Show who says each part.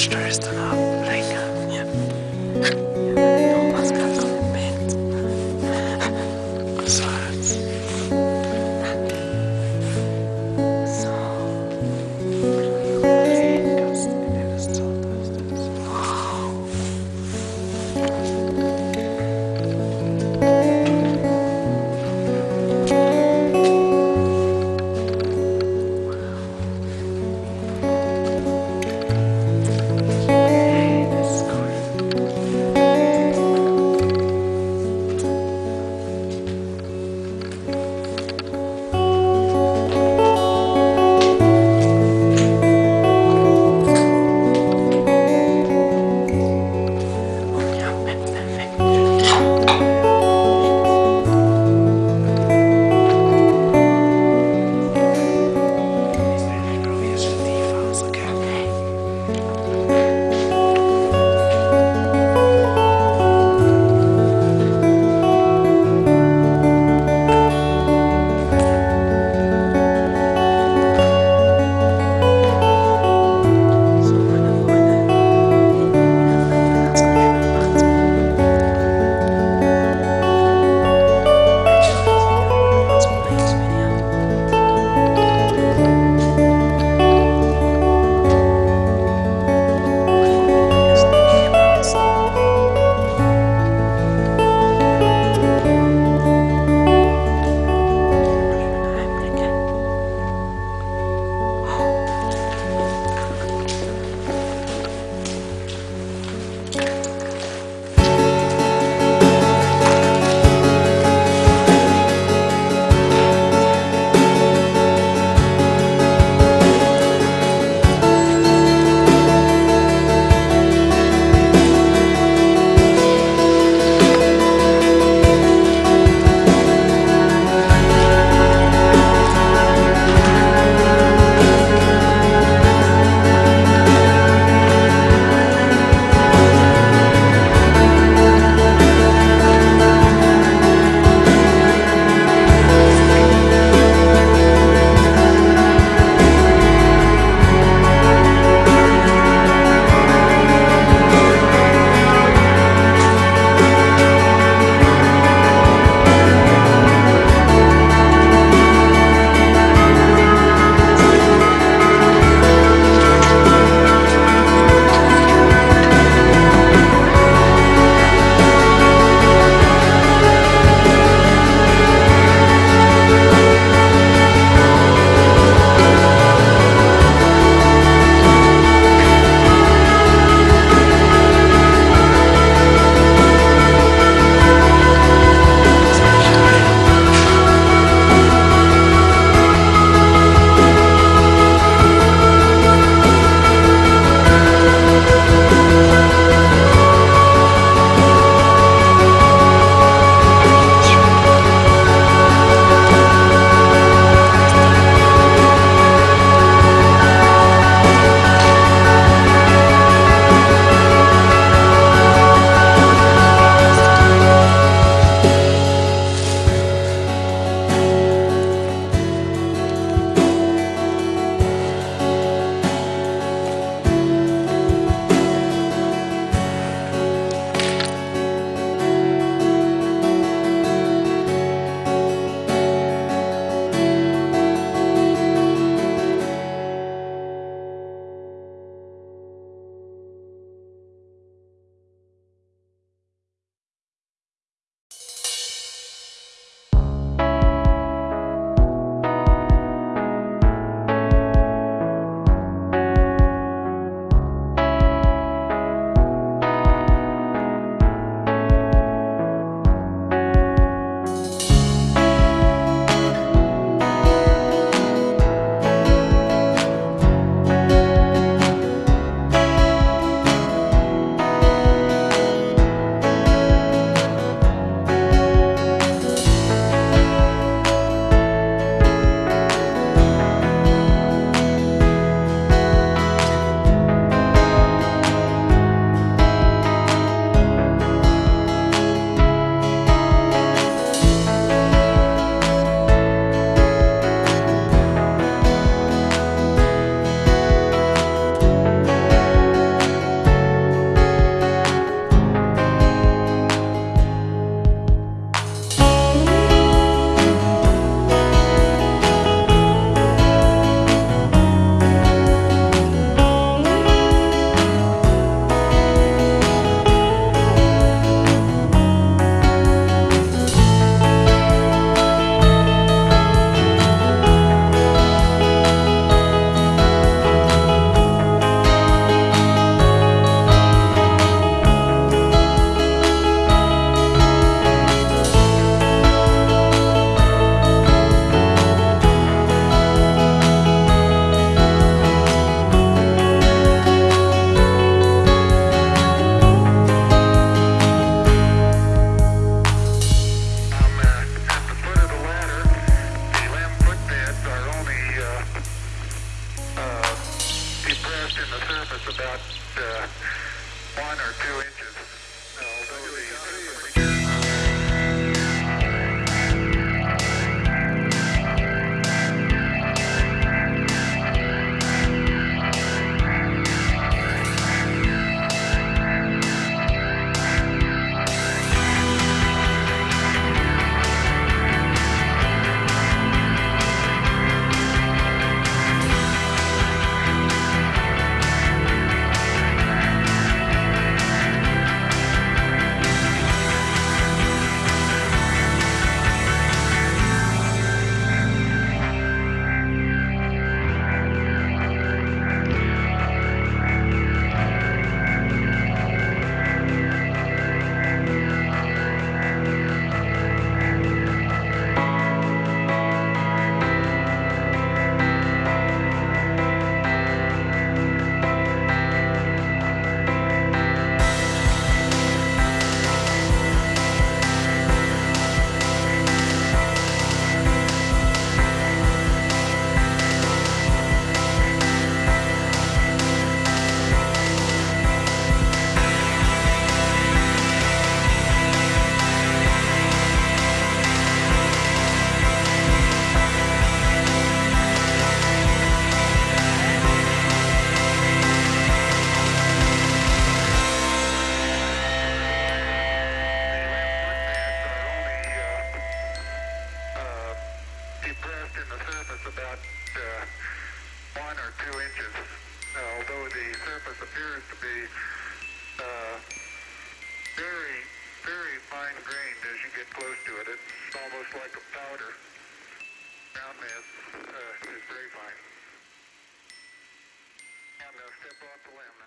Speaker 1: Förstår du? Länge.
Speaker 2: About uh, one or two inches. although the surface appears to be uh, very, very fine grained as you get close to it. It's almost like a powder. Roundness uh, is very fine. I'm going to step off the limb.